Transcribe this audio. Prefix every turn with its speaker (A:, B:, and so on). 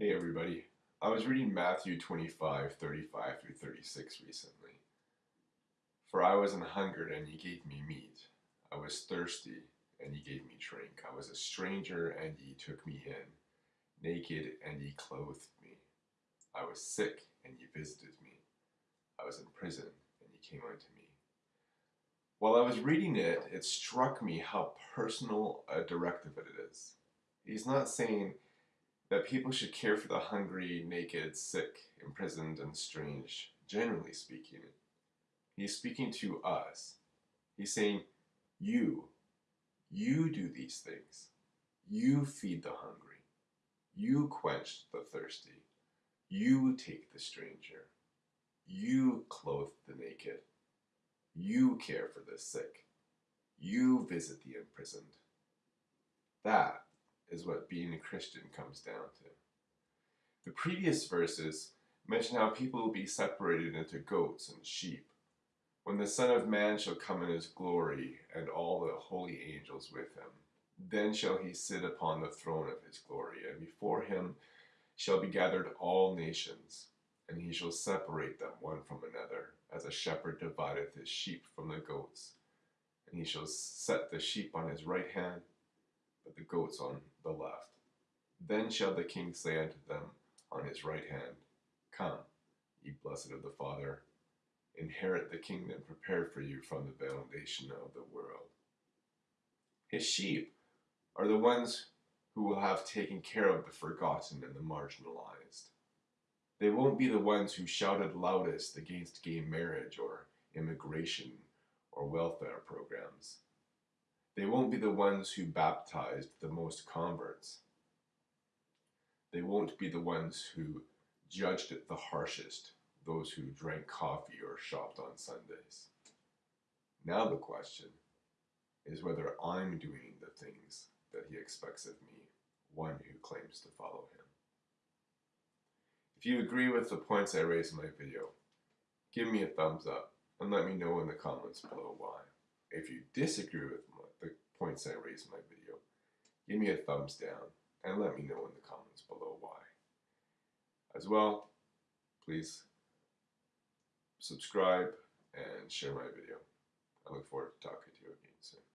A: Hey everybody. I was reading Matthew 25, 35 through 36 recently. For I was an hungered and ye gave me meat. I was thirsty and ye gave me drink. I was a stranger and ye took me in. Naked and ye clothed me. I was sick and ye visited me. I was in prison and ye came unto me. While I was reading it, it struck me how personal a directive it is. He's not saying that people should care for the hungry, naked, sick, imprisoned, and strange, generally speaking. He's speaking to us. He's saying, You, you do these things. You feed the hungry. You quench the thirsty. You take the stranger. You clothe the naked. You care for the sick. You visit the imprisoned. That is what being a Christian comes down to. The previous verses mention how people will be separated into goats and sheep. When the Son of Man shall come in his glory, and all the holy angels with him, then shall he sit upon the throne of his glory, and before him shall be gathered all nations, and he shall separate them one from another, as a shepherd divideth his sheep from the goats. And he shall set the sheep on his right hand, but the goats on the left. Then shall the king say unto them on his right hand, Come, ye blessed of the Father, inherit the kingdom prepared for you from the foundation of the world. His sheep are the ones who will have taken care of the forgotten and the marginalized. They won't be the ones who shouted loudest against gay marriage or immigration or welfare programs. They won't be the ones who baptized the most converts. They won't be the ones who judged it the harshest, those who drank coffee or shopped on Sundays. Now the question is whether I'm doing the things that he expects of me, one who claims to follow him. If you agree with the points I raised in my video, give me a thumbs up and let me know in the comments below why. If you disagree with the points I raised in my video, give me a thumbs down and let me know in the comments below why. As well, please subscribe and share my video. I look forward to talking to you again soon.